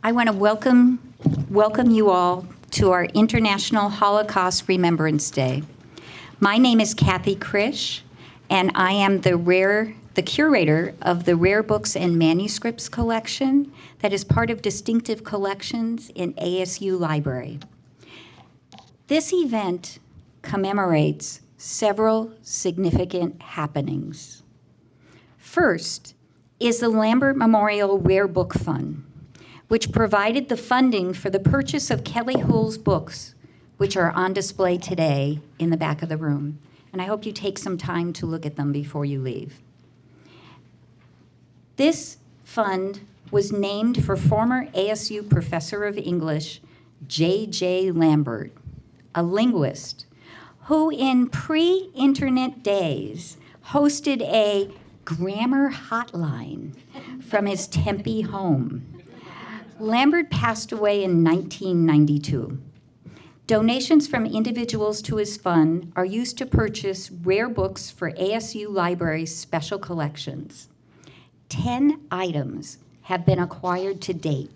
I want to welcome, welcome you all to our International Holocaust Remembrance Day. My name is Kathy Krish, and I am the rare, the curator of the Rare Books and Manuscripts collection that is part of Distinctive Collections in ASU Library. This event commemorates several significant happenings. First is the Lambert Memorial Rare Book Fund, which provided the funding for the purchase of Kelly Houle's books, which are on display today in the back of the room. And I hope you take some time to look at them before you leave. This fund was named for former ASU professor of English, J.J. Lambert, a linguist who in pre-internet days hosted a grammar hotline from his Tempe home. Lambert passed away in 1992. Donations from individuals to his fund are used to purchase rare books for ASU Library's special collections. 10 items have been acquired to date.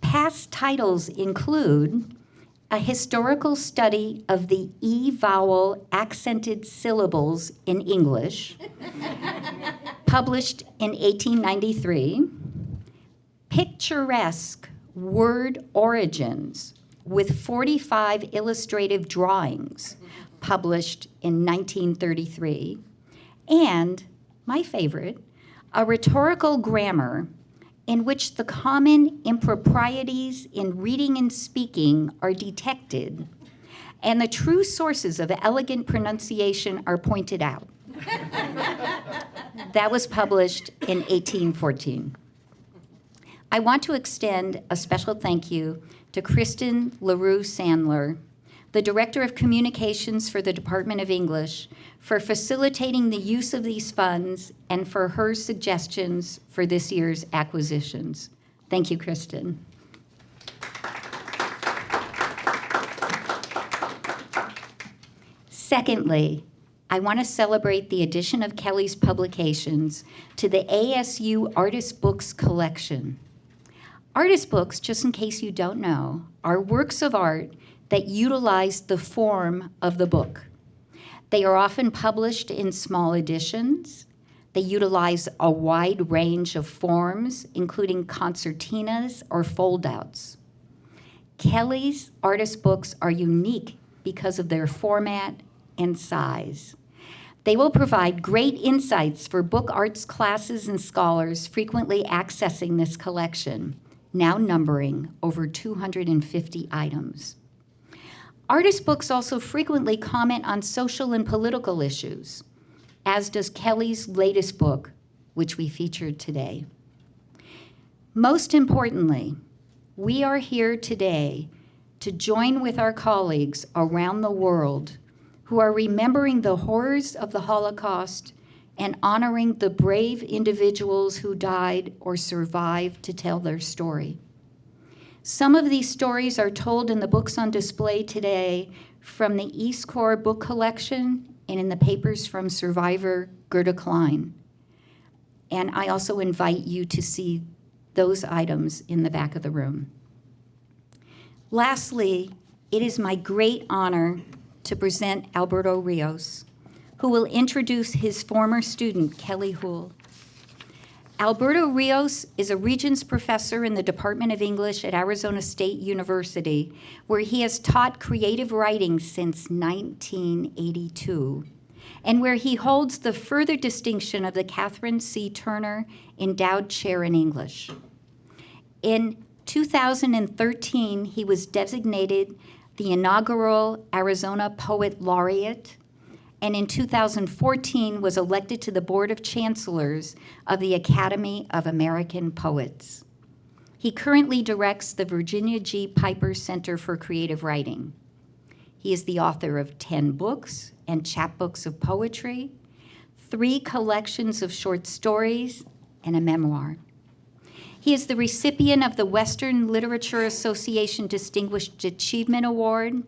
Past titles include a historical study of the E vowel accented syllables in English, published in 1893, picturesque word origins with 45 illustrative drawings, published in 1933, and my favorite, a rhetorical grammar in which the common improprieties in reading and speaking are detected and the true sources of elegant pronunciation are pointed out. that was published in 1814. I want to extend a special thank you to Kristen LaRue Sandler, the Director of Communications for the Department of English, for facilitating the use of these funds and for her suggestions for this year's acquisitions. Thank you, Kristen. Secondly, I want to celebrate the addition of Kelly's publications to the ASU Artist Books collection. Artist books, just in case you don't know, are works of art that utilize the form of the book. They are often published in small editions. They utilize a wide range of forms, including concertinas or foldouts. Kelly's artist books are unique because of their format and size. They will provide great insights for book arts classes and scholars frequently accessing this collection, now numbering over 250 items. Artist books also frequently comment on social and political issues, as does Kelly's latest book, which we featured today. Most importantly, we are here today to join with our colleagues around the world who are remembering the horrors of the Holocaust and honoring the brave individuals who died or survived to tell their story. Some of these stories are told in the books on display today from the East Corps book collection and in the papers from survivor Gerda Klein. And I also invite you to see those items in the back of the room. Lastly, it is my great honor to present Alberto Rios, who will introduce his former student, Kelly Houle. Alberto Rios is a Regents Professor in the Department of English at Arizona State University, where he has taught creative writing since 1982, and where he holds the further distinction of the Catherine C. Turner Endowed Chair in English. In 2013, he was designated the inaugural Arizona Poet Laureate and in 2014 was elected to the Board of Chancellors of the Academy of American Poets. He currently directs the Virginia G. Piper Center for Creative Writing. He is the author of 10 books and chapbooks of poetry, three collections of short stories, and a memoir. He is the recipient of the Western Literature Association Distinguished Achievement Award,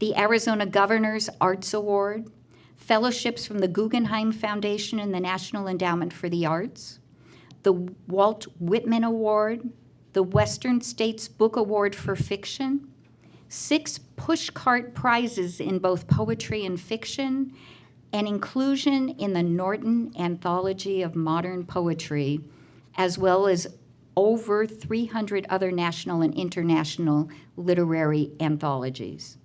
the Arizona Governor's Arts Award, fellowships from the Guggenheim Foundation and the National Endowment for the Arts, the Walt Whitman Award, the Western States Book Award for Fiction, six pushcart prizes in both poetry and fiction, and inclusion in the Norton Anthology of Modern Poetry, as well as over 300 other national and international literary anthologies.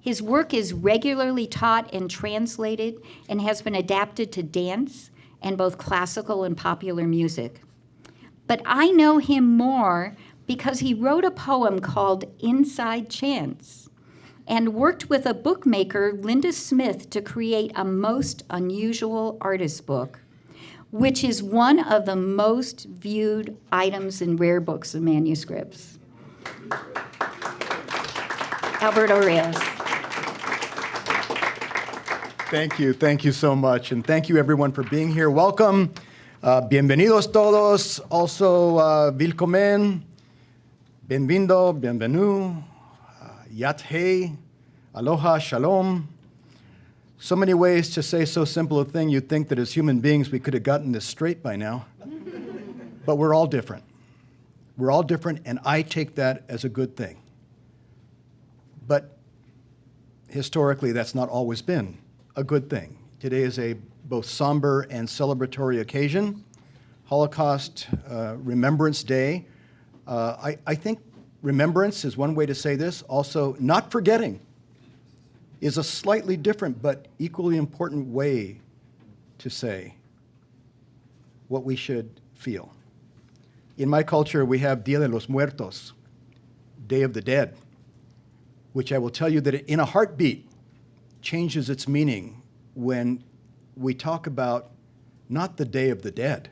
His work is regularly taught and translated and has been adapted to dance and both classical and popular music. But I know him more because he wrote a poem called Inside Chance and worked with a bookmaker, Linda Smith, to create a most unusual artist book, which is one of the most viewed items in rare books and manuscripts. Alberto Rios. Thank you. Thank you so much. And thank you, everyone, for being here. Welcome. Uh, bienvenidos todos. Also, uh, willkommen. Bienvenido. Bienvenu. Uh, Yá'át'ééh. Aloha. Shalom. So many ways to say so simple a thing, you'd think that as human beings we could have gotten this straight by now. but we're all different. We're all different, and I take that as a good thing. But historically, that's not always been a good thing. Today is a both somber and celebratory occasion, Holocaust uh, Remembrance Day. Uh, I, I think remembrance is one way to say this. Also, not forgetting is a slightly different but equally important way to say what we should feel. In my culture, we have Dia de los Muertos, Day of the Dead, which I will tell you that in a heartbeat changes its meaning when we talk about not the Day of the Dead,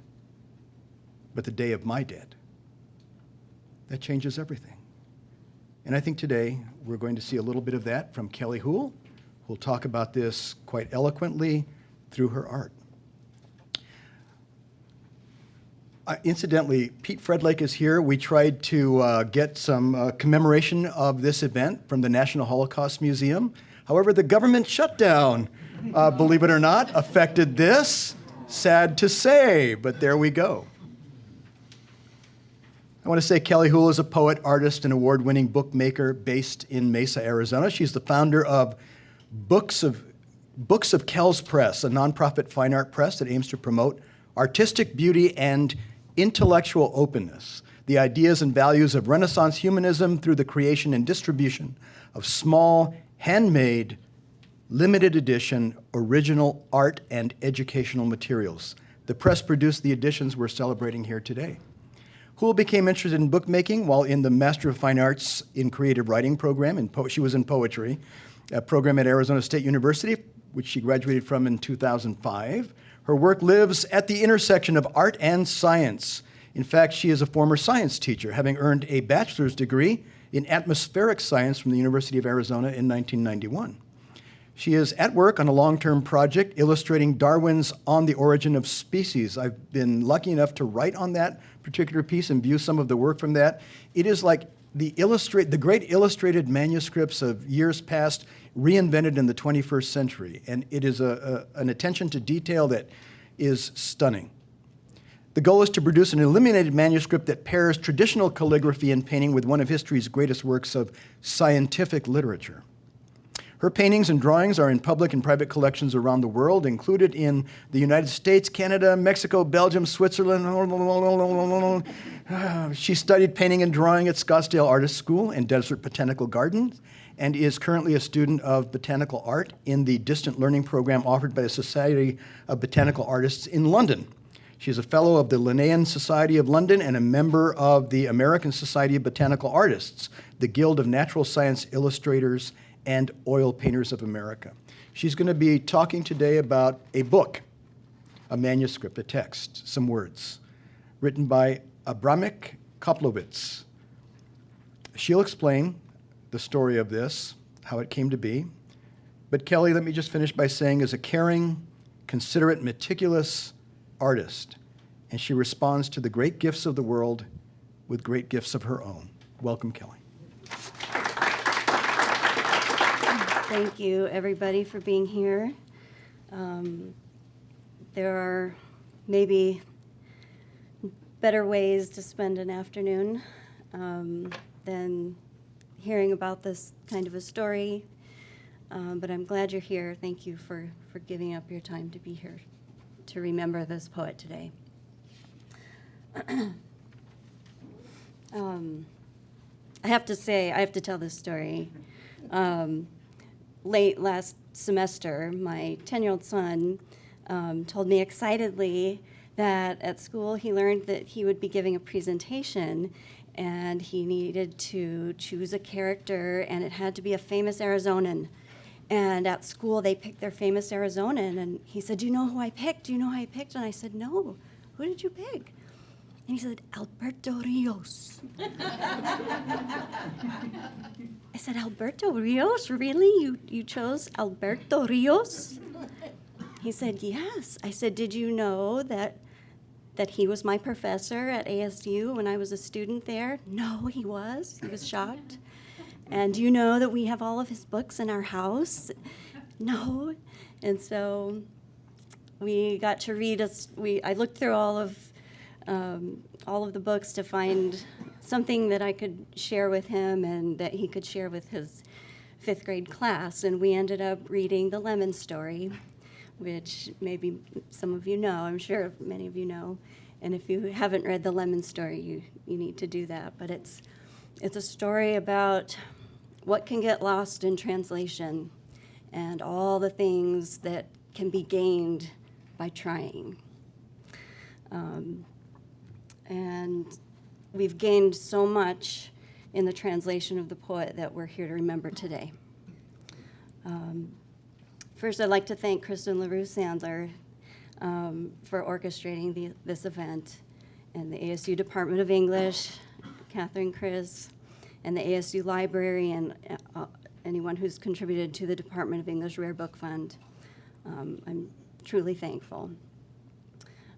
but the Day of my dead. That changes everything. And I think today we're going to see a little bit of that from Kelly Houle, who'll talk about this quite eloquently through her art. Uh, incidentally, Pete Fredlake is here. We tried to uh, get some uh, commemoration of this event from the National Holocaust Museum. However, the government shutdown, uh, believe it or not, affected this. Sad to say, but there we go. I want to say Kelly Houle is a poet, artist, and award winning bookmaker based in Mesa, Arizona. She's the founder of Books of, Books of Kells Press, a nonprofit fine art press that aims to promote artistic beauty and intellectual openness, the ideas and values of Renaissance humanism through the creation and distribution of small, handmade, limited edition, original art and educational materials. The press produced the editions we're celebrating here today. Houle became interested in bookmaking while in the Master of Fine Arts in Creative Writing program. In she was in poetry, a program at Arizona State University, which she graduated from in 2005. Her work lives at the intersection of art and science. In fact, she is a former science teacher, having earned a bachelor's degree in atmospheric science from the University of Arizona in 1991. She is at work on a long-term project illustrating Darwin's On the Origin of Species. I've been lucky enough to write on that particular piece and view some of the work from that. It is like the, illustrate, the great illustrated manuscripts of years past reinvented in the 21st century. And it is a, a, an attention to detail that is stunning. The goal is to produce an illuminated manuscript that pairs traditional calligraphy and painting with one of history's greatest works of scientific literature. Her paintings and drawings are in public and private collections around the world, included in the United States, Canada, Mexico, Belgium, Switzerland. She studied painting and drawing at Scottsdale Artist School and Desert Botanical Gardens and is currently a student of botanical art in the distant learning program offered by the Society of Botanical Artists in London. She is a fellow of the Linnean Society of London and a member of the American Society of Botanical Artists, the Guild of Natural Science Illustrators and Oil Painters of America. She's going to be talking today about a book, a manuscript, a text, some words, written by Abramek Koplowitz. She'll explain the story of this, how it came to be. But Kelly, let me just finish by saying, is a caring, considerate, meticulous artist, and she responds to the great gifts of the world with great gifts of her own. Welcome, Kelly. Thank you, everybody, for being here. Um, there are maybe better ways to spend an afternoon um, than hearing about this kind of a story. Um, but I'm glad you're here. Thank you for, for giving up your time to be here to remember this poet today. um, I have to say, I have to tell this story. Um, late last semester, my 10 year old son um, told me excitedly that at school he learned that he would be giving a presentation and he needed to choose a character and it had to be a famous Arizonan. And at school they picked their famous Arizonan and he said, Do you know who I picked? Do you know who I picked? And I said, No. Who did you pick? And he said, Alberto Rios. I said, Alberto Rios? Really? You, you chose Alberto Rios? He said, Yes. I said, Did you know that, that he was my professor at ASU when I was a student there? No, he was. He was shocked. And do you know that we have all of his books in our house? No. And so we got to read us. We I looked through all of um, all of the books to find something that I could share with him and that he could share with his fifth grade class. And we ended up reading The Lemon Story, which maybe some of you know. I'm sure many of you know. And if you haven't read The Lemon Story, you, you need to do that. But it's it's a story about what can get lost in translation and all the things that can be gained by trying. Um, and we've gained so much in the translation of the poet that we're here to remember today. Um, first, I'd like to thank Kristen LaRue Sandler um, for orchestrating the, this event, and the ASU Department of English, Catherine Chris, and the ASU Library, and uh, anyone who's contributed to the Department of English Rare Book Fund. Um, I'm truly thankful.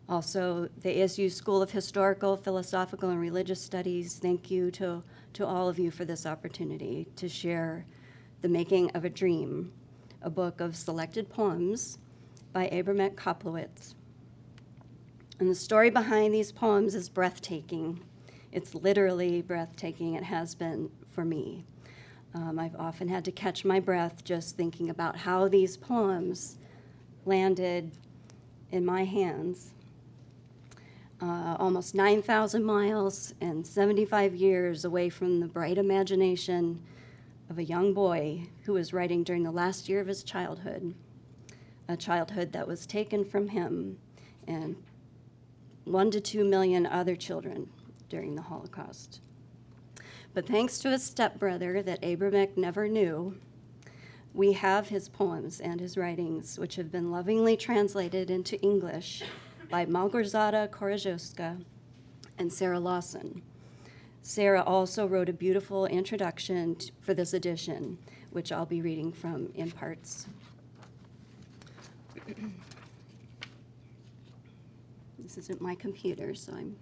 Also, the ASU School of Historical, Philosophical, and Religious Studies, thank you to, to all of you for this opportunity to share The Making of a Dream, a book of selected poems by Abramek Koplowitz. And the story behind these poems is breathtaking. It's literally breathtaking. It has been for me. Um, I've often had to catch my breath just thinking about how these poems landed in my hands uh, almost 9,000 miles and 75 years away from the bright imagination of a young boy who was writing during the last year of his childhood, a childhood that was taken from him and one to two million other children during the Holocaust. But thanks to his stepbrother that Abramek never knew, we have his poems and his writings, which have been lovingly translated into English by Malgorzata Koraszewska and Sarah Lawson. Sarah also wrote a beautiful introduction for this edition, which I'll be reading from in parts. this isn't my computer, so I'm.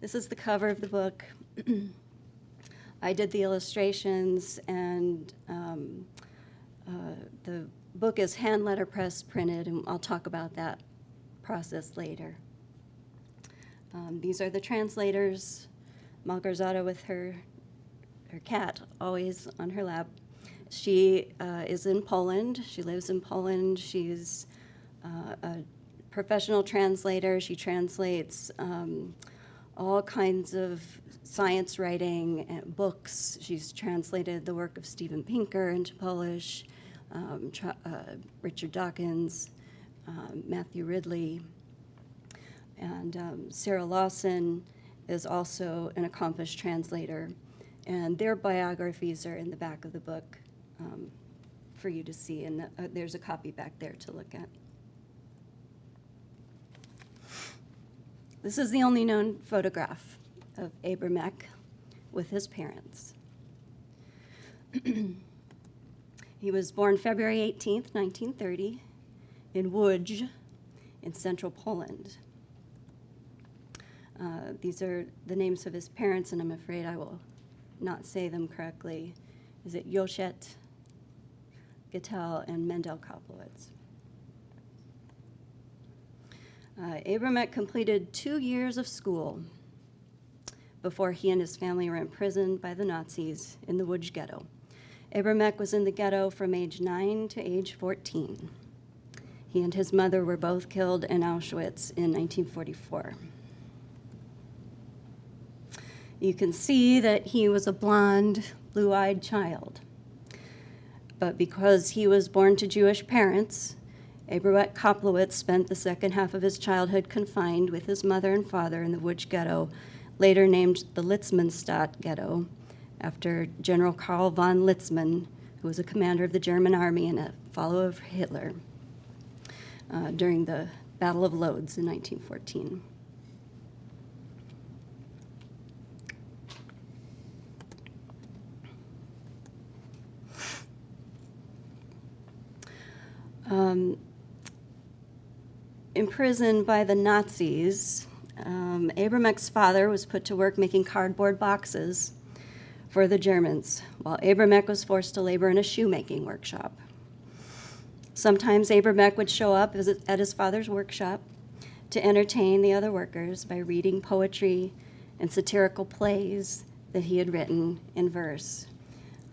This is the cover of the book. I did the illustrations, and um, uh, the book is hand letterpress printed, and I'll talk about that process later. Um, these are the translators, Malgorzata with her, her cat always on her lap. She uh, is in Poland. She lives in Poland. She's uh, a professional translator. She translates um, all kinds of science writing and books. She's translated the work of Steven Pinker into Polish um, uh, Richard Dawkins, um, Matthew Ridley, and um, Sarah Lawson is also an accomplished translator. And their biographies are in the back of the book um, for you to see, and uh, there's a copy back there to look at. This is the only known photograph of Abramek with his parents. He was born February 18, 1930, in Łódź in central Poland. Uh, these are the names of his parents, and I'm afraid I will not say them correctly. Is it Yoshet, Gittel, and Mendel Koplowitz? Uh, Abramek completed two years of school before he and his family were imprisoned by the Nazis in the Łódź ghetto. Abramek was in the ghetto from age 9 to age 14. He and his mother were both killed in Auschwitz in 1944. You can see that he was a blonde, blue eyed child. But because he was born to Jewish parents, Abramek Koplowitz spent the second half of his childhood confined with his mother and father in the Łódź ghetto, later named the Litzmannstadt ghetto, after General Karl von Litzmann, who was a commander of the German army and a follower of Hitler uh, during the Battle of Lodz in 1914. Um, imprisoned by the Nazis, um, Abramek's father was put to work making cardboard boxes for the Germans, while Abramek was forced to labor in a shoemaking workshop. Sometimes Abramek would show up at his father's workshop to entertain the other workers by reading poetry and satirical plays that he had written in verse.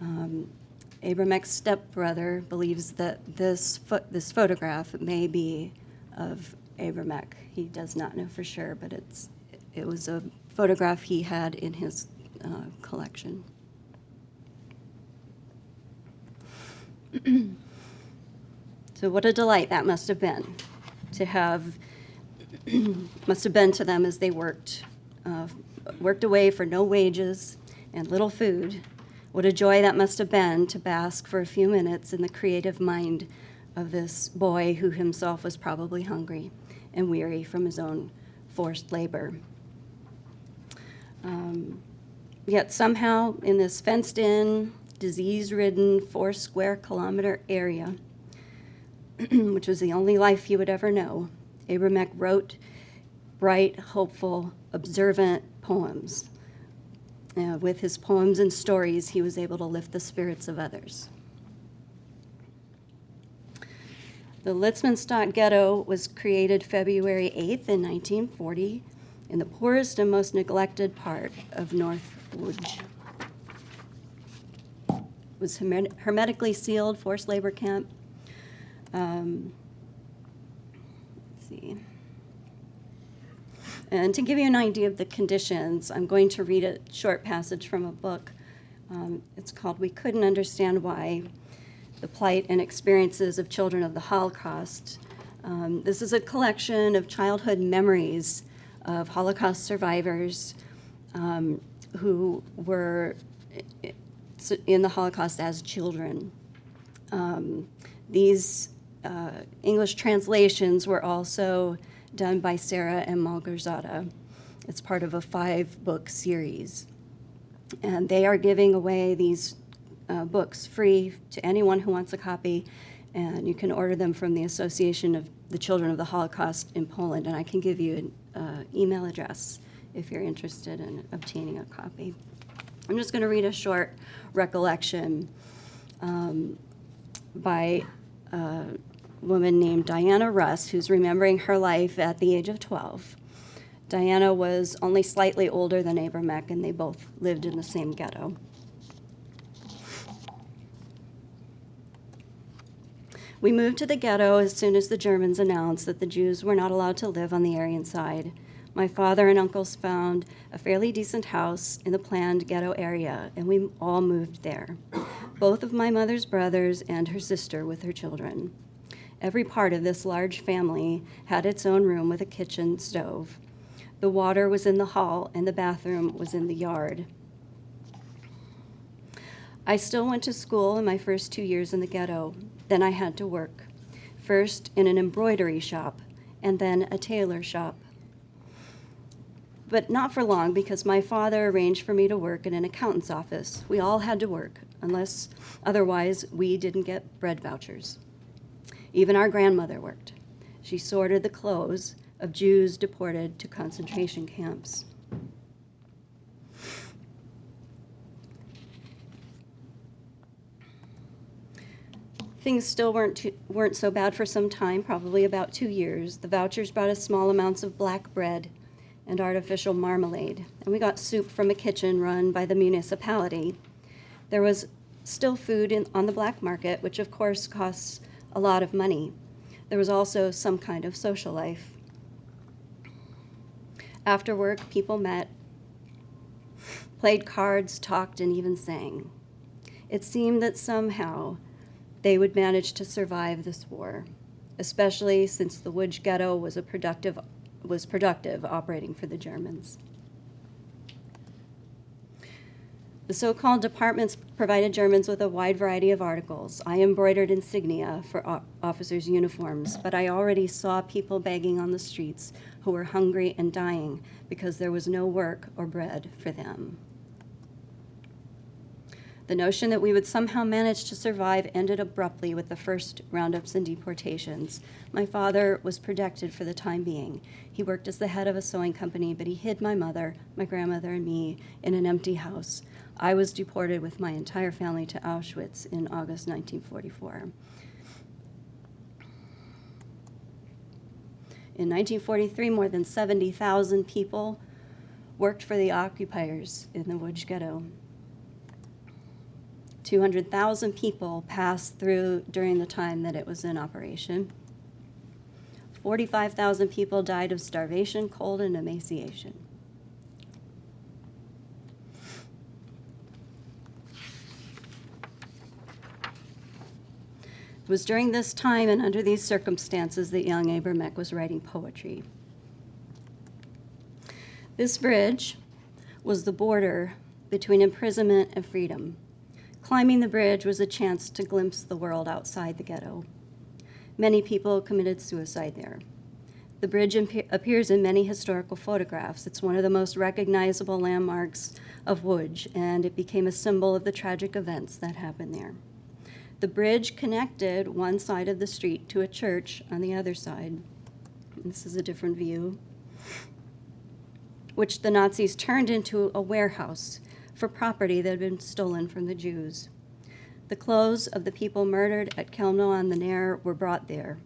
Um, Abramek's stepbrother believes that this, this photograph may be of Abramek. He does not know for sure, but it's, it was a photograph he had in his uh, collection. so, what a delight that must have been to have, must have been to them as they worked, uh, worked away for no wages and little food. What a joy that must have been to bask for a few minutes in the creative mind of this boy who himself was probably hungry and weary from his own forced labor. Um, yet somehow, in this fenced in, disease ridden, four square kilometer area, which was the only life he would ever know, Abramek wrote bright, hopeful, observant poems. Uh, with his poems and stories, he was able to lift the spirits of others. The Litzmannstadt Ghetto was created February 8th in 1940 in the poorest and most neglected part of North Łódź. It was hermetically sealed forced labor camp. Um, let's see. And to give you an idea of the conditions, I'm going to read a short passage from a book. Um, it's called We Couldn't Understand Why The Plight and Experiences of Children of the Holocaust. Um, this is a collection of childhood memories of Holocaust survivors um, who were in the Holocaust as children. Um, these uh, English translations were also done by Sarah and Malgorzata. It's part of a five book series. And they are giving away these uh, books free to anyone who wants a copy. And you can order them from the Association of the Children of the Holocaust in Poland. And I can give you an uh, email address if you're interested in obtaining a copy. I'm just going to read a short recollection um, by a woman named Diana Russ, who's remembering her life at the age of 12. Diana was only slightly older than Abramek, and they both lived in the same ghetto. We moved to the ghetto as soon as the Germans announced that the Jews were not allowed to live on the Aryan side. My father and uncles found a fairly decent house in the planned ghetto area, and we all moved there. Both of my mother's brothers and her sister with her children. Every part of this large family had its own room with a kitchen stove. The water was in the hall, and the bathroom was in the yard. I still went to school in my first two years in the ghetto. Then I had to work. First in an embroidery shop, and then a tailor shop. But not for long because my father arranged for me to work in an accountant's office. We all had to work, unless otherwise we didn't get bread vouchers. Even our grandmother worked. She sorted the clothes of Jews deported to concentration camps. Things still weren't, too, weren't so bad for some time, probably about two years. The vouchers brought us small amounts of black bread and artificial marmalade, and we got soup from a kitchen run by the municipality. There was still food in, on the black market, which of course costs a lot of money. There was also some kind of social life. After work, people met, played cards, talked, and even sang. It seemed that somehow they would manage to survive this war, especially since the Łódź ghetto was a productive was productive operating for the Germans. The so-called departments provided Germans with a wide variety of articles. I embroidered insignia for officers' uniforms, but I already saw people begging on the streets who were hungry and dying because there was no work or bread for them. The notion that we would somehow manage to survive ended abruptly with the first roundups and deportations. My father was protected for the time being. He worked as the head of a sewing company, but he hid my mother, my grandmother, and me in an empty house. I was deported with my entire family to Auschwitz in August 1944. In 1943, more than 70,000 people worked for the occupiers in the Łódź ghetto. 200,000 people passed through during the time that it was in operation. 45,000 people died of starvation, cold, and emaciation. It was during this time and under these circumstances that young Abramek was writing poetry. This bridge was the border between imprisonment and freedom. Climbing the bridge was a chance to glimpse the world outside the ghetto. Many people committed suicide there. The bridge appears in many historical photographs. It's one of the most recognizable landmarks of Łódź, and it became a symbol of the tragic events that happened there. The bridge connected one side of the street to a church on the other side. This is a different view, which the Nazis turned into a warehouse for property that had been stolen from the Jews. The clothes of the people murdered at Chełmno on the Ner were brought there.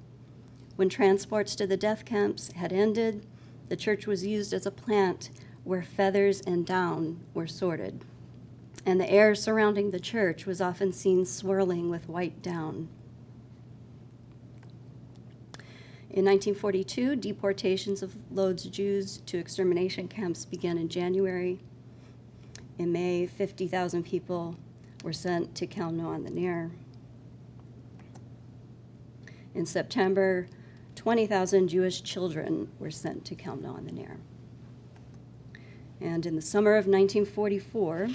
When transports to the death camps had ended, the church was used as a plant where feathers and down were sorted. And the air surrounding the church was often seen swirling with white down. In 1942, deportations of Lodz Jews to extermination camps began in January. In May, 50,000 people were sent to Chełmno on the Ner. In September, 20,000 Jewish children were sent to Chełmno on the Ner. And in the summer of 1944,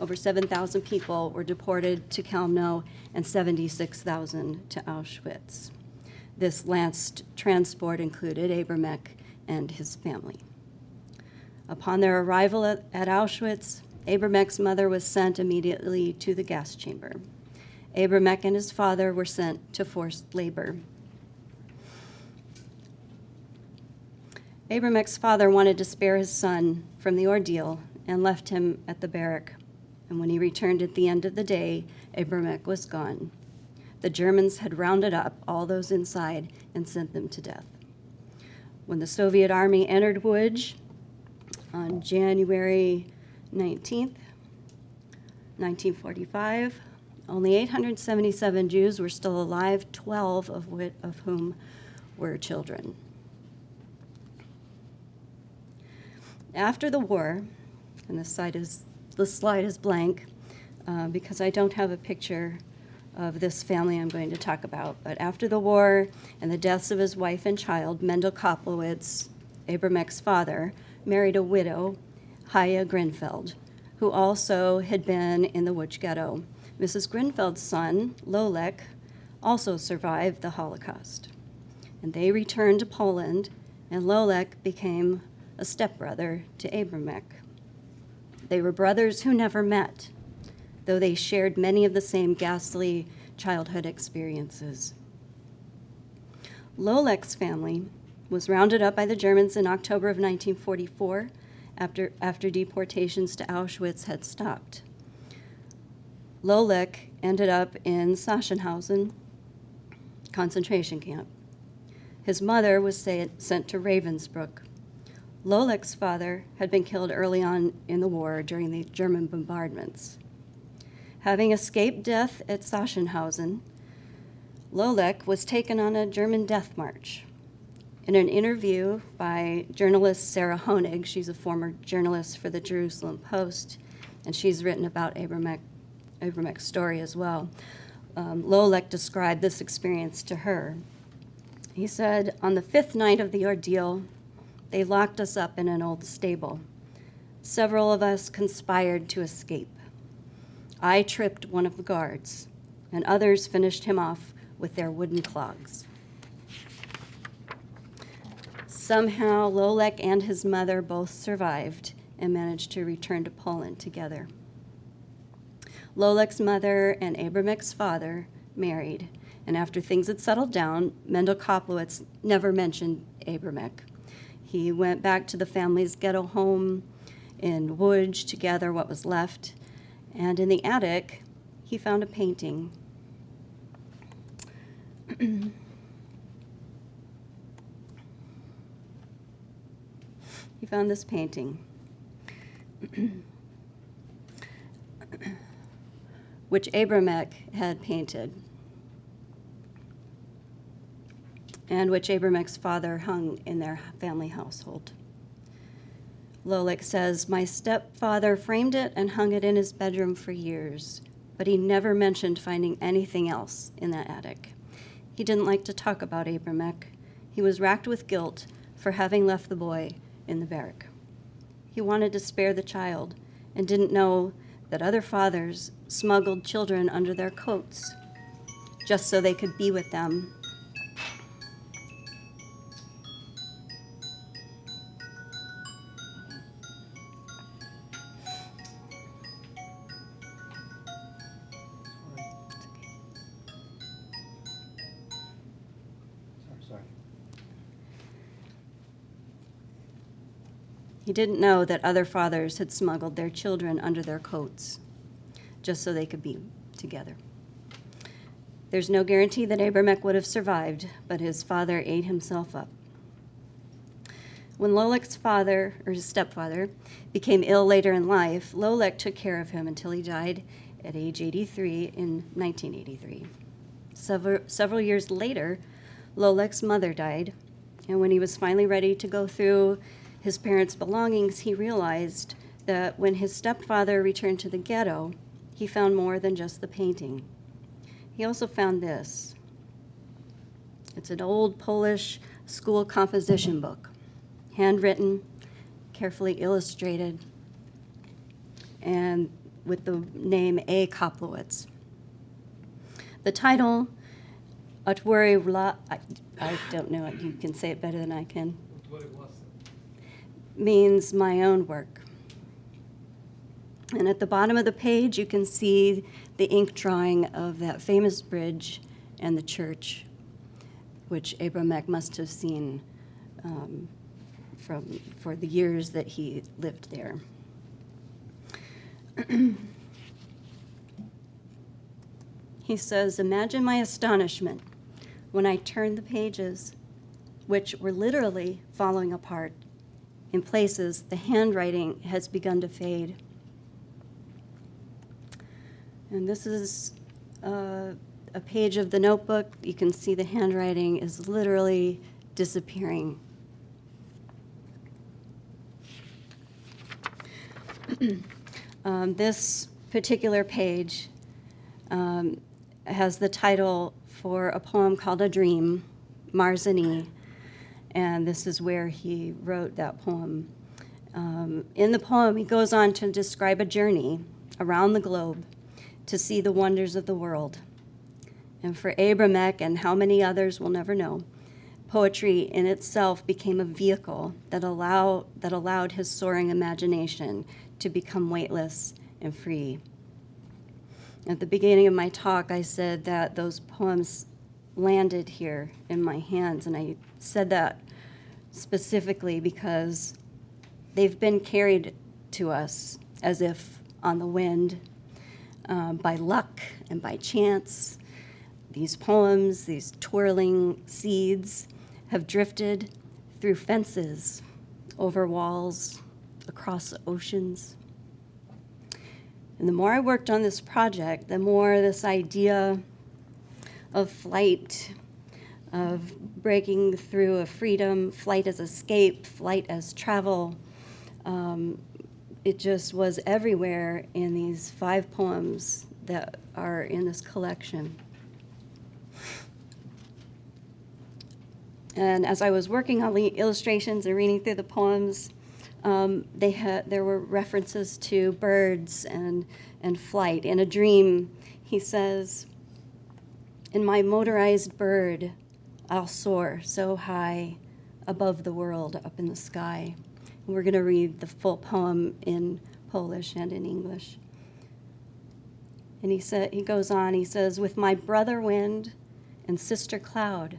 over 7,000 people were deported to Chełmno and 76,000 to Auschwitz. This last transport included Abramek and his family. Upon their arrival at, Auschwitz, Abramek's mother was sent immediately to the gas chamber. Abramek and his father were sent to forced labor. Abramek's father wanted to spare his son from the ordeal and left him at the barrack. And when he returned at the end of the day, Abramek was gone. The Germans had rounded up all those inside and sent them to death. When the Soviet army entered Łódź on January 19th, 1945, only 877 Jews were still alive, 12 of, whi- of whom were children. After the war, and this slide is, this slide is blank uh, because I don't have a picture of this family I'm going to talk about. But after the war and the deaths of his wife and child, Mendel Koplowitz, Abramek's father, married a widow, Haya Grinfeld, who also had been in the Łódź ghetto. Mrs. Grinfeld's son, Lolek, also survived the Holocaust. And they returned to Poland, and Lolek became a stepbrother to Abramek. They were brothers who never met, though they shared many of the same ghastly childhood experiences. Lolek's family was rounded up by the Germans in October of 1944 after, after deportations to Auschwitz had stopped. Lolek ended up in Sachsenhausen concentration camp. His mother was sent to Ravensbrück. Lolek's father had been killed early on in the war during the German bombardments. Having escaped death at Sachsenhausen, Lolek was taken on a German death march. In an interview by journalist Sarah Honig, she's a former journalist for the Jerusalem Post, and she's written about Abramek, Abramek's story as well. Um, Lolek described this experience to her. He said, On the fifth night of the ordeal, they locked us up in an old stable. Several of us conspired to escape. I tripped one of the guards, and others finished him off with their wooden clogs. Somehow, Lolek and his mother both survived and managed to return to Poland together. Lolek's mother and Abramek's father married, and after things had settled down, Mendel Koplowitz never mentioned Abramek. He went back to the family's ghetto home in Łódź to gather what was left, and in the attic, he found a painting. he found this painting. which Abramek had painted, and which Abramek's father hung in their family household. Lolek says, My stepfather framed it and hung it in his bedroom for years, but he never mentioned finding anything else in that attic. He didn't like to talk about Abramek. He was racked with guilt for having left the boy in the barrack. He wanted to spare the child and didn't know that other fathers smuggled children under their coats just so they could be with them. Didn't know that other fathers had smuggled their children under their coats just so they could be together. There's no guarantee that Abramek would have survived, but his father ate himself up. When Lolek's father, or his stepfather, became ill later in life, Lolek took care of him until he died at age 83 in 1983. Several, several years later, Lolek's mother died, and when he was finally ready to go through his parents' belongings, he realized that when his stepfather returned to the ghetto, he found more than just the painting. He also found this. It's an old Polish school composition book, handwritten, carefully illustrated, and with the name A. Koplowitz. The title, I, I don't know you can say it better than I can, means my own work. And at the bottom of the page, you can see the ink drawing of that famous bridge and the church, which Abramek must have seen um, from, for the years that he lived there. he says, Imagine my astonishment when I turned the pages, which were literally falling apart. In places, the handwriting has begun to fade. And this is uh, a page of the notebook. You can see the handwriting is literally disappearing. um, this particular page um, has the title for a poem called A Dream, Marzenie, and this is where he wrote that poem. Um, in the poem, he goes on to describe a journey around the globe to see the wonders of the world. And for Abramek and how many others we'll never know, poetry in itself became a vehicle that, allow, that allowed his soaring imagination to become weightless and free. At the beginning of my talk, I said that those poems landed here in my hands, and I said that specifically because they've been carried to us as if on the wind um, by luck and by chance. These poems, these twirling seeds, have drifted through fences, over walls, across oceans. And the more I worked on this project, the more this idea of flight, of breaking through a freedom, flight as escape, flight as travel, um, it just was everywhere in these five poems that are in this collection. And as I was working on the illustrations and reading through the poems, um, they had there were references to birds and and flight. In a dream, he says, "In my motorized bird, I'll soar so high above the world, up in the sky." And we're going to read the full poem in Polish and in English. And he said he goes on. He says, "With my brother wind and sister cloud."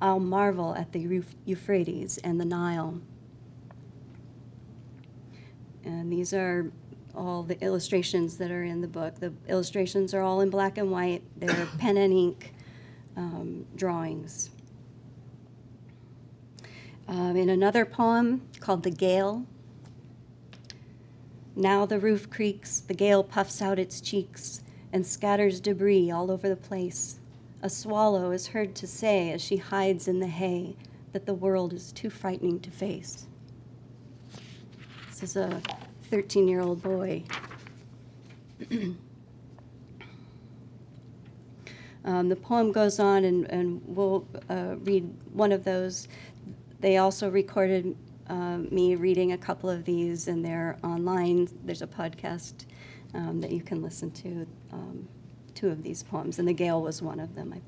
I'll marvel at the Euphrates and the Nile. And these are all the illustrations that are in the book. The illustrations are all in black and white, they're pen and ink um, drawings. Um, in another poem called The Gale, now the roof creaks, the gale puffs out its cheeks and scatters debris all over the place. A swallow is heard to say as she hides in the hay that the world is too frightening to face. This is a 13 year old boy. um, the poem goes on, and, and we'll uh, read one of those. They also recorded uh, me reading a couple of these, and they're online. There's a podcast um, that you can listen to. Um, two of these poems, and The Gale was one of them, I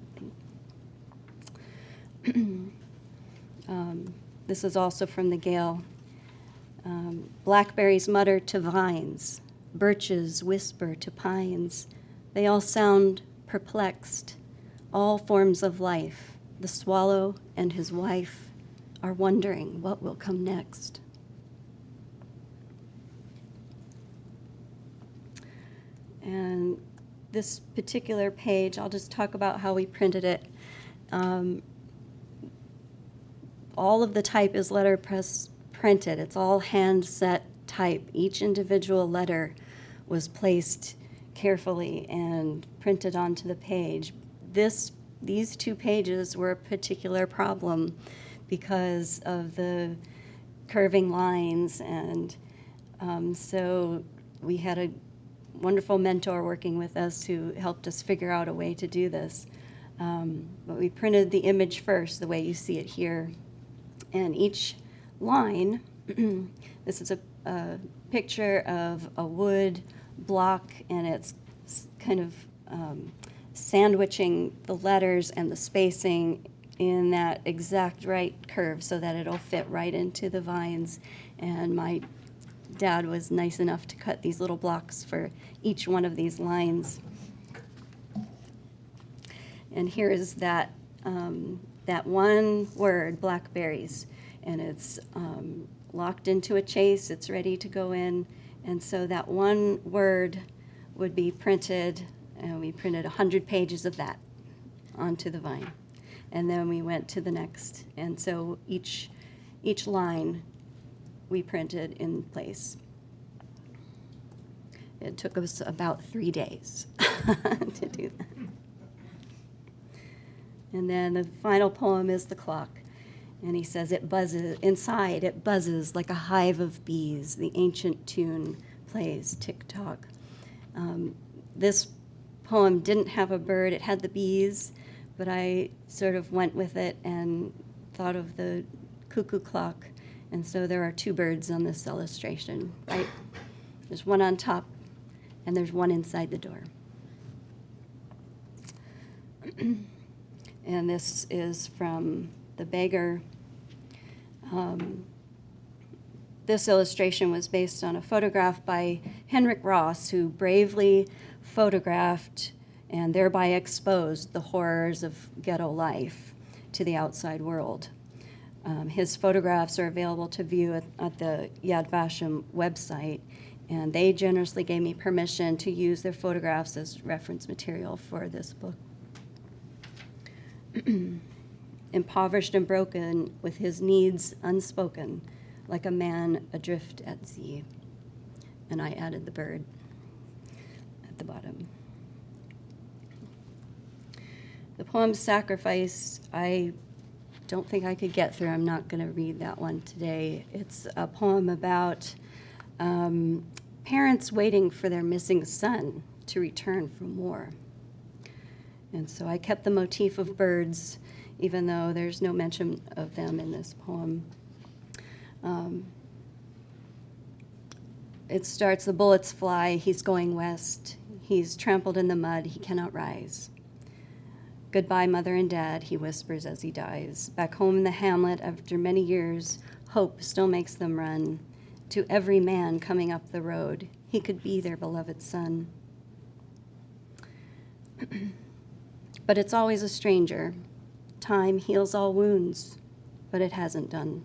think. um, this is also from The Gale. Um, blackberries mutter to vines, birches whisper to pines. They all sound perplexed. All forms of life, the swallow and his wife, are wondering what will come next. And this particular page, I'll just talk about how we printed it. Um, all of the type is letterpress printed. It's all hand set type. Each individual letter was placed carefully and printed onto the page. This, these two pages were a particular problem because of the curving lines, and um, so we had a wonderful mentor working with us who helped us figure out a way to do this. Um, but we printed the image first, the way you see it here. And each line, this is a, a, picture of a wood block, and it's kind of um, sandwiching the letters and the spacing in that exact right curve so that it'll fit right into the vines. And my dad was nice enough to cut these little blocks for each one of these lines. And here is that, um, that one word, blackberries, and it's um, locked into a chase, it's ready to go in, and so that one word would be printed, and we printed 100 pages of that onto the vine. And then we went to the next, and so each, each line we printed in place. It took us about three days to do that. And then the final poem is The Clock. And he says, It buzzes, inside it buzzes like a hive of bees. The ancient tune plays tick tock. Um, this poem didn't have a bird, it had the bees, but I sort of went with it and thought of the cuckoo clock and so there are two birds on this illustration, right? There's one on top, and there's one inside the door. and this is from The Beggar. Um, this illustration was based on a photograph by Henryk Ross, who bravely photographed and thereby exposed the horrors of ghetto life to the outside world. Um, his photographs are available to view at, at, the Yad Vashem website, And they generously gave me permission to use their photographs as reference material for this book. Impoverished and broken, with his needs unspoken, like a man adrift at sea. And I added the bird at the bottom. The poem Sacrifice, I don't think I could get through. I'm not going to read that one today. It's a poem about um, parents waiting for their missing son to return from war. And so I kept the motif of birds, even though there's no mention of them in this poem. Um, it starts the bullets fly, he's going west. He's trampled in the mud, he cannot rise. Goodbye, mother and dad, he whispers as he dies. Back home in the hamlet, after many years, hope still makes them run. To every man coming up the road, he could be their beloved son. but it's always a stranger. Time heals all wounds, but it hasn't done.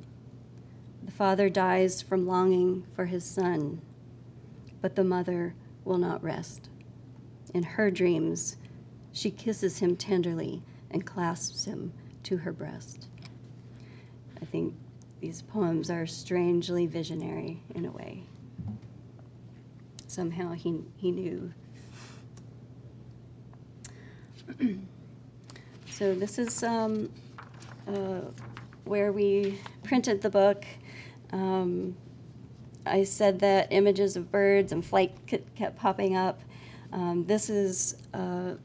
The father dies from longing for his son, but the mother will not rest. In her dreams, she kisses him tenderly and clasps him to her breast. I think these poems are strangely visionary in a way. Somehow he, he knew. so this is um, uh, where we printed the book. Um, I said that images of birds and flight kept popping up. Um, this is uh,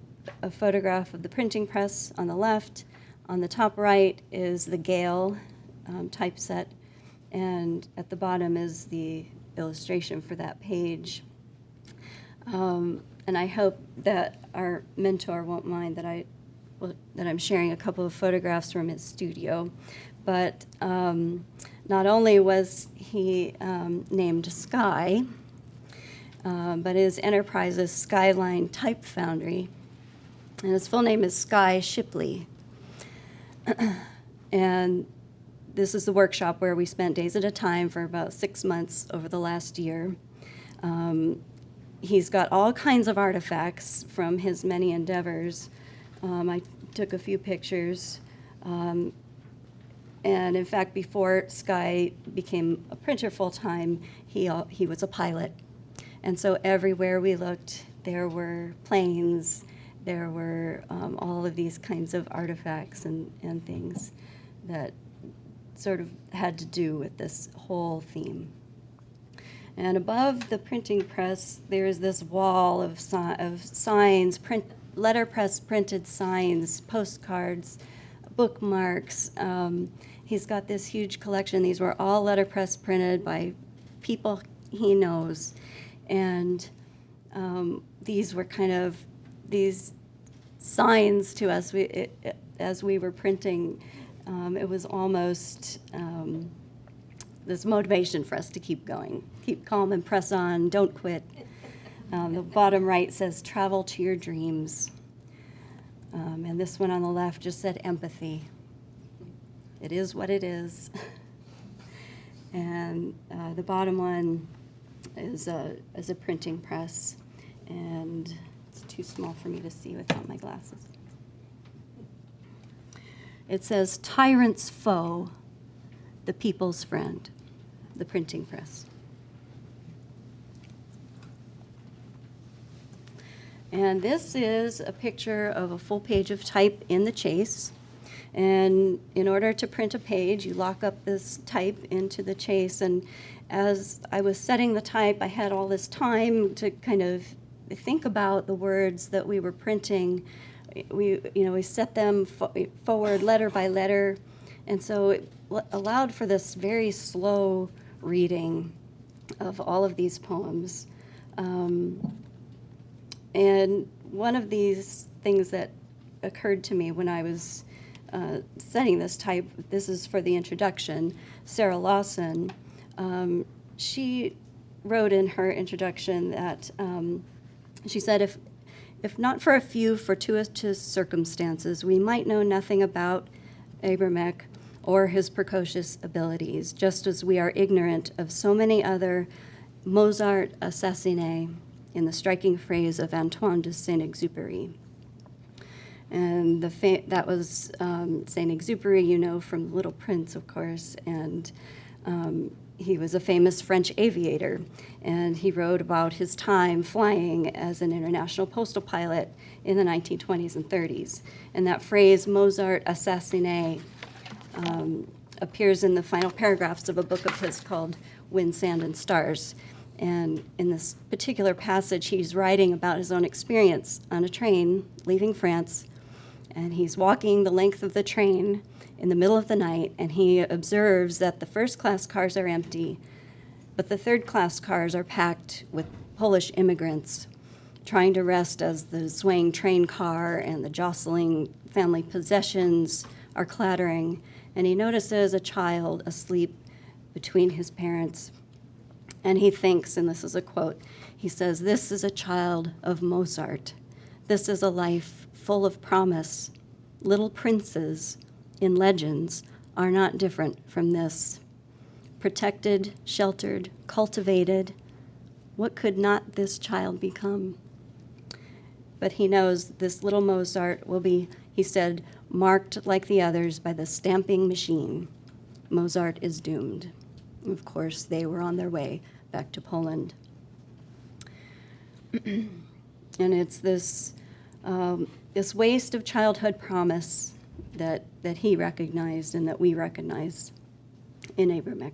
a photograph of the printing press on the left. On the top right is the Gale um, typeset, and at the bottom is the illustration for that page. Um, and I hope that our mentor won't mind that I that I'm sharing a couple of photographs from his studio. But um, not only was he um, named Sky, uh, but his enterprise is Skyline Type Foundry, and his full name is Sky Shipley. and this is the workshop where we spent days at a time for about six months over the last year. Um, he's got all kinds of artifacts from his many endeavors. Um, I took a few pictures. Um, and in fact, before Sky became a printer full time, he, he was a pilot. And so everywhere we looked, there were planes, there were um, all of these kinds of artifacts and, and things that sort of had to do with this whole theme. And above the printing press, there's this wall of, si of signs, print, letterpress printed signs, postcards, bookmarks. Um, he's got this huge collection. These were all letterpress printed by people he knows. And um, these were kind of these signs to us we, it, it, as we were printing. Um, it was almost um, this motivation for us to keep going. Keep calm and press on, don't quit. Um, the bottom right says, travel to your dreams. Um, and this one on the left just said empathy. It is what it is. and uh, the bottom one is a, is a printing press. And it's too small for me to see without my glasses. It says, Tyrant's foe, the people's friend, the printing press. And this is a picture of a full page of type in the chase. And in order to print a page, you lock up this type into the chase. And as I was setting the type, I had all this time to kind of think about the words that we were printing. We, you know, we set them fo forward letter by letter. And so it allowed for this very slow reading of all of these poems. Um, and one of these things that occurred to me when I was uh, setting this type, this is for the introduction, Sarah Lawson, um, she wrote in her introduction that um, she said, if, if not for a few fortuitous circumstances, we might know nothing about Abramek or his precocious abilities, just as we are ignorant of so many other Mozart assassiné in the striking phrase of Antoine de Saint-Exupéry. And the that was um, Saint-Exupéry, you know, from Little Prince, of course, and um, he was a famous French aviator, and he wrote about his time flying as an international postal pilot in the 1920s and 30s. And that phrase, Mozart assassiné, um, appears in the final paragraphs of a book of his called Wind, Sand, and Stars. And in this particular passage, he's writing about his own experience on a train leaving France. And he's walking the length of the train in the middle of the night, and he observes that the first class cars are empty, but the third class cars are packed with Polish immigrants trying to rest as the swaying train car and the jostling family possessions are clattering. And he notices a child asleep between his parents. And he thinks, and this is a quote, he says, This is a child of Mozart. This is a life full of promise. Little princes in legends are not different from this. Protected, sheltered, cultivated, what could not this child become? But he knows this little Mozart will be, he said, marked like the others by the stamping machine. Mozart is doomed. Of course, they were on their way back to Poland. and it's this, um, this waste of childhood promise that, that he recognized and that we recognize in Abramek.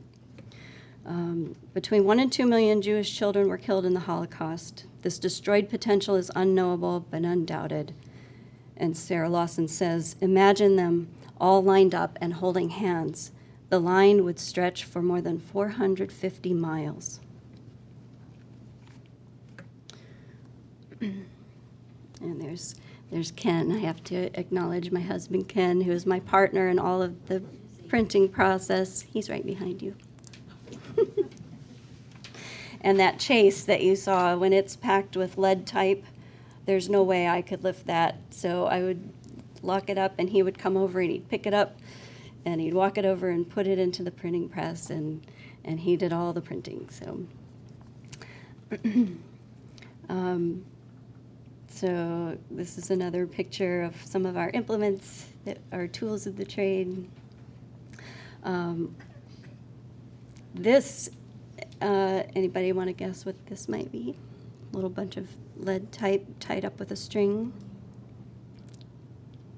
Um, between one and two million Jewish children were killed in the Holocaust. This destroyed potential is unknowable but undoubted. And Sarah Lawson says Imagine them all lined up and holding hands. The line would stretch for more than 450 miles. and there's, there's Ken. I have to acknowledge my husband, Ken, who is my partner in all of the printing process. He's right behind you. and that chase that you saw when it's packed with lead type, there's no way I could lift that. So I would lock it up and he would come over and he'd pick it up and he'd walk it over and put it into the printing press and, and he did all the printing. So, um, so this is another picture of some of our implements that are tools of the trade. Um, this, uh, anybody want to guess what this might be? A little bunch of lead type tied up with a string.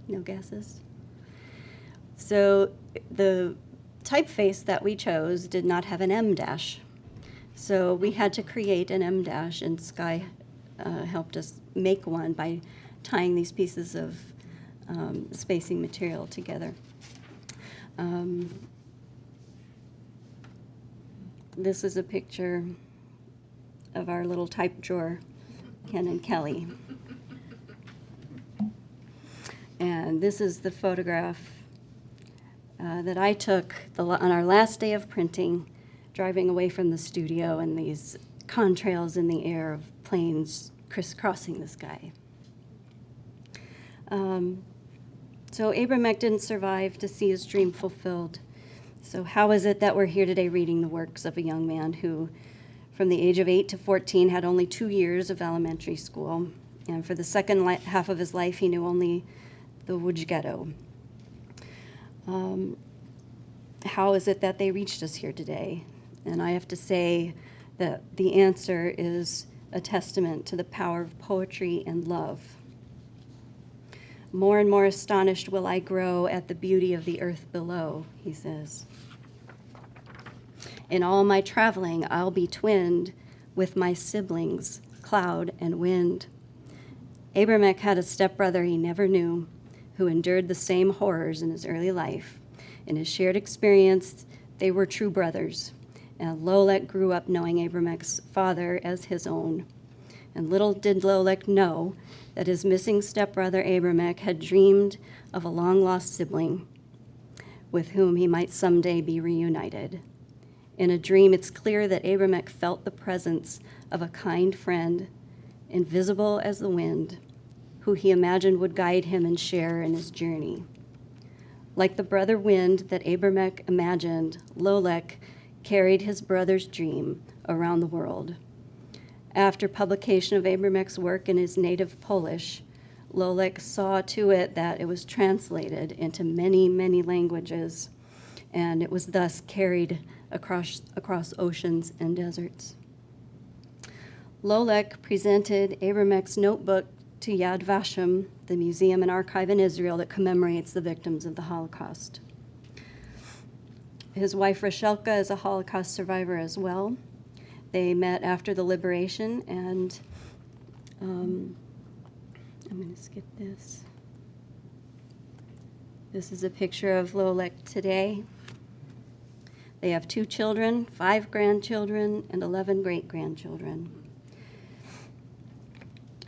No guesses? So the typeface that we chose did not have an em dash. So we had to create an em dash, and Sky uh, helped us make one by tying these pieces of um, spacing material together. Um, this is a picture of our little type drawer, Ken and Kelly. And this is the photograph uh, that I took the, on our last day of printing, driving away from the studio and these contrails in the air of planes crisscrossing the sky. Um, so Abramek didn't survive to see his dream fulfilled. So, how is it that we're here today reading the works of a young man who, from the age of 8 to 14, had only two years of elementary school? And for the second half of his life, he knew only the ghetto. Um, how is it that they reached us here today? And I have to say that the answer is a testament to the power of poetry and love. More and more astonished will I grow at the beauty of the earth below, he says. In all my traveling, I'll be twinned with my siblings, cloud and wind. Abramek had a stepbrother he never knew who endured the same horrors in his early life. In his shared experience, they were true brothers. And Lolek grew up knowing Abramek's father as his own. And little did Lolek know that his missing stepbrother Abramek had dreamed of a long lost sibling with whom he might someday be reunited. In a dream, it's clear that Abramek felt the presence of a kind friend, invisible as the wind, who he imagined would guide him and share in his journey. Like the brother wind that Abramek imagined, Lolek carried his brother's dream around the world. After publication of Abramek's work in his native Polish, Lolek saw to it that it was translated into many, many languages, and it was thus carried across, across oceans and deserts. Lolek presented Abramek's notebook to Yad Vashem, the museum and archive in Israel that commemorates the victims of the Holocaust. His wife Rachelka is a Holocaust survivor as well. They met after the liberation, and um, I'm going to skip this. This is a picture of Lolek today. They have two children, five grandchildren, and 11 great grandchildren.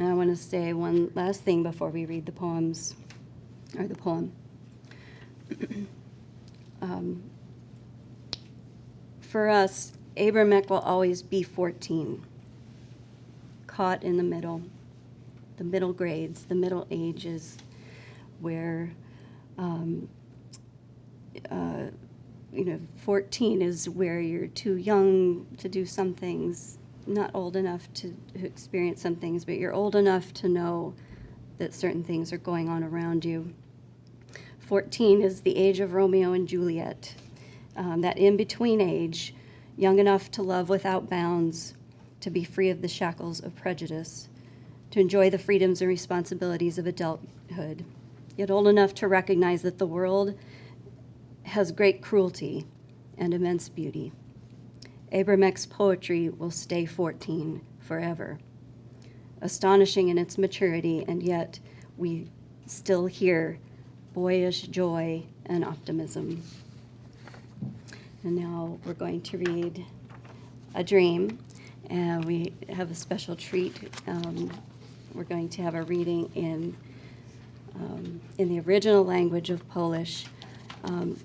And I want to say one last thing before we read the poems, or the poem. um, for us, Abramek will always be 14, caught in the middle, the middle grades, the middle ages, where, um, uh, you know, 14 is where you're too young to do some things, not old enough to experience some things, but you're old enough to know that certain things are going on around you. 14 is the age of Romeo and Juliet, um, that in between age, young enough to love without bounds, to be free of the shackles of prejudice, to enjoy the freedoms and responsibilities of adulthood, yet old enough to recognize that the world has great cruelty and immense beauty. Abramek's poetry will stay 14 forever, astonishing in its maturity, and yet we still hear boyish joy and optimism. And now we're going to read A Dream, and we have a special treat. Um, we're going to have a reading in, um, in the original language of Polish. Um,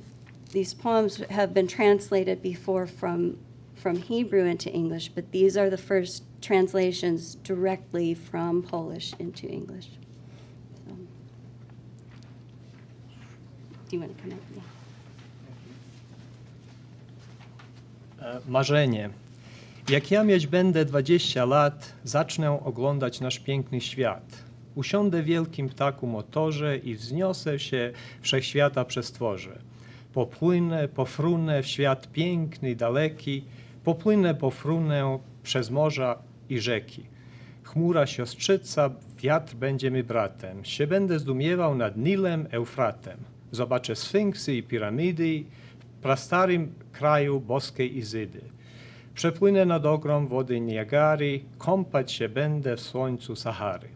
these poems have been translated before from, from Hebrew into English, but these are the first translations directly from Polish into English. So, do you want to come up? Yeah. E, Marzenie. Jak ja mieć będę 20 lat, zacznę oglądać nasz piękny świat. Usiądę w wielkim ptaku motorze i wzniosę się wszechświata przestworzę. Popłynę, pofrunę w świat piękny daleki, popłynę, pofrunę przez morza i rzeki. Chmura siostrzyca, wiatr będzie mi bratem. Się będę zdumiewał nad Nilem, Eufratem. Zobaczę sfinksy i piramidy, w prastarym kraju boskiej Izydy. Przepłynę nad ogrom wody Niagary, kąpać się będę w słońcu Sahary.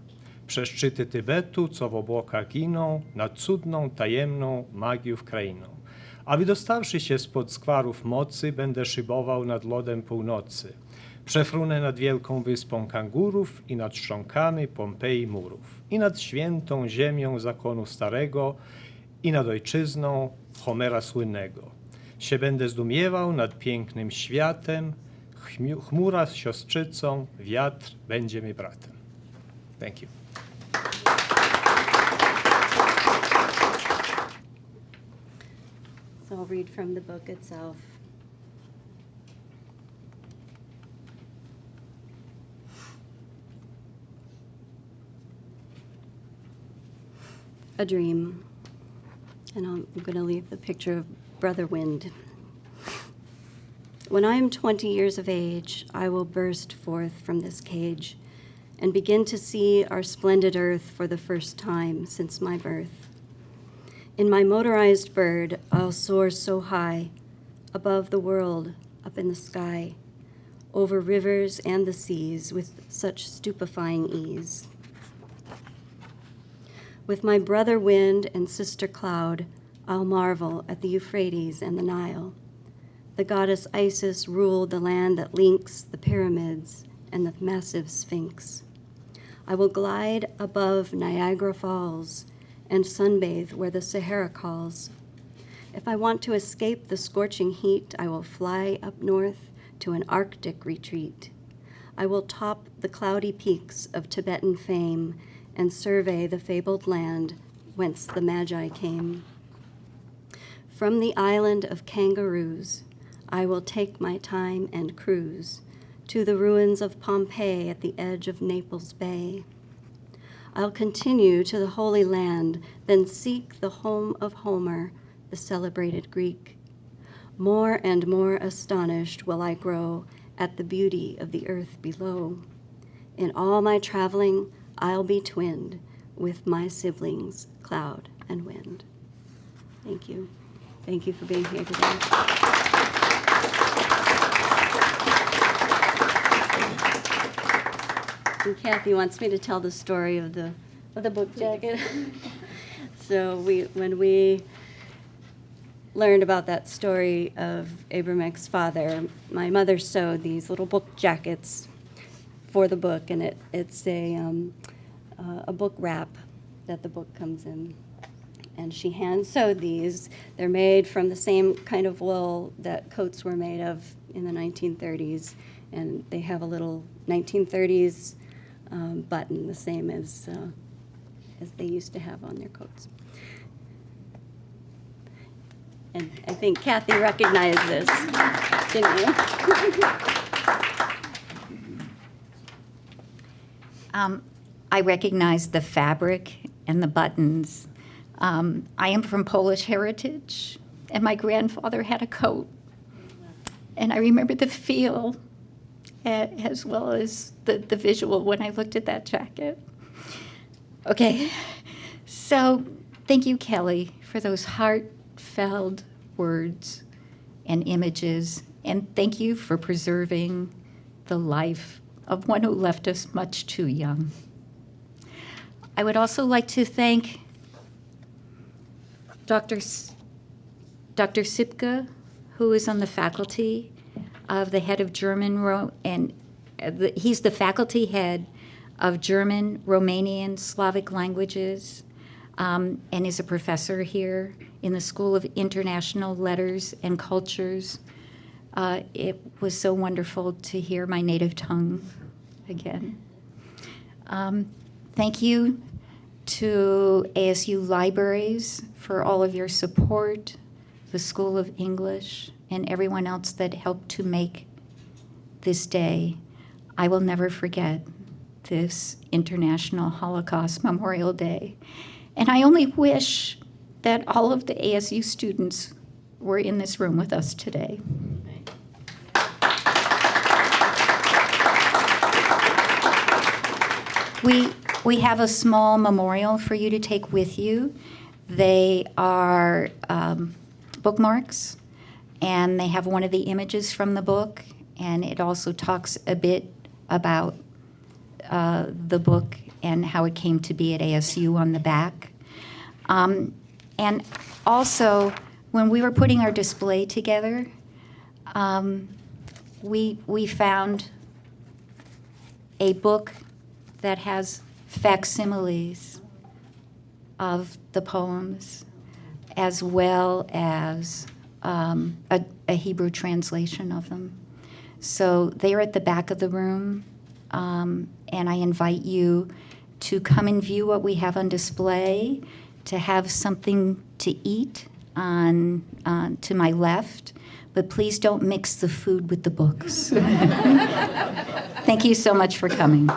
Przez szczyty Tybetu, co w obłokach giną, nad cudną, tajemną magiów krainą. A wydostawszy się spod skwarów mocy, będę szybował nad lodem północy. Przefrunę nad wielką wyspą kangurów i nad szcząkami Pompeji murów. I nad świętą ziemią zakonu starego i nad ojczyzną Homera słynnego. Się będę zdumiewał nad pięknym światem, chmura z siostrzycą, wiatr będzie mi bratem. Thank you. So I'll read from the book itself. A dream. And I'm going to leave the picture of Brother Wind. When I am 20 years of age, I will burst forth from this cage and begin to see our splendid earth for the first time since my birth. In my motorized bird, I'll soar so high, above the world, up in the sky, over rivers and the seas with such stupefying ease. With my brother wind and sister cloud, I'll marvel at the Euphrates and the Nile. The goddess Isis ruled the land that links the pyramids and the massive Sphinx. I will glide above Niagara Falls and sunbathe where the Sahara calls. If I want to escape the scorching heat, I will fly up north to an Arctic retreat. I will top the cloudy peaks of Tibetan fame and survey the fabled land whence the Magi came. From the island of kangaroos, I will take my time and cruise to the ruins of Pompeii at the edge of Naples Bay. I'll continue to the Holy Land, then seek the home of Homer, the celebrated Greek. More and more astonished will I grow at the beauty of the earth below. In all my traveling, I'll be twinned with my siblings, cloud and wind. Thank you. Thank you for being here today. And Kathy wants me to tell the story of the, of the book jacket. So we, when we learned about that story of Abramek's father, my mother sewed these little book jackets for the book, and it, it's a, um, uh, a book wrap that the book comes in. And she hand sewed these. They're made from the same kind of wool that coats were made of in the 1930s, and they have a little 1930s um, button, the same as uh, as they used to have on their coats. And I think Kathy recognized this, didn't you? Um, I recognize the fabric and the buttons. Um, I am from Polish heritage, and my grandfather had a coat. And I remember the feel as well as the, the visual when I looked at that jacket. Okay, so thank you, Kelly, for those heartfelt words and images. And thank you for preserving the life of one who left us much too young. I would also like to thank Dr. S- Dr. Sipka, who is on the faculty of the head of German, Ro- and uh, the- he's the faculty head of German, Romanian, Slavic languages, um, and is a professor here in the School of International Letters and Cultures. Uh, it was so wonderful to hear my native tongue again. Um, thank you to ASU Libraries for all of your support, the School of English, and everyone else that helped to make this day. I will never forget this International Holocaust Memorial Day. And I only wish that all of the ASU students were in this room with us today. We, we have a small memorial for you to take with you. They are um, bookmarks, and they have one of the images from the book, and it also talks a bit about uh, the book and how it came to be at ASU on the back. Um, and also, when we were putting our display together, um, we, we found a book that has facsimiles of the poems, as well as um, a, a Hebrew translation of them. So they're at the back of the room, um, and I invite you to come and view what we have on display, to have something to eat on uh, to my left, but please don't mix the food with the books. Thank you so much for coming.